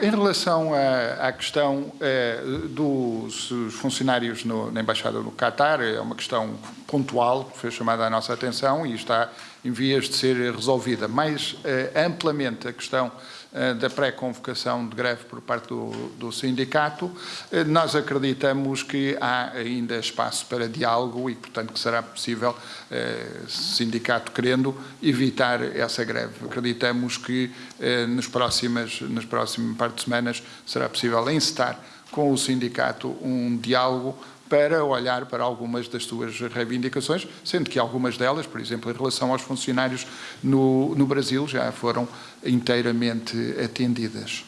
Em relação à, à questão eh, dos funcionários no, na Embaixada do Qatar, é uma questão pontual que foi chamada à nossa atenção e está em vias de ser resolvida. Mais eh, amplamente a questão eh, da pré-convocação de greve por parte do, do sindicato, nós acreditamos que há ainda espaço para diálogo e, portanto, que será possível, sindicato querendo, evitar essa greve. Acreditamos que nas próximas, nas próximas par de semanas será possível encetar com o sindicato um diálogo para olhar para algumas das suas reivindicações, sendo que algumas delas, por exemplo, em relação aos funcionários no, no Brasil, já foram inteiramente atendidas.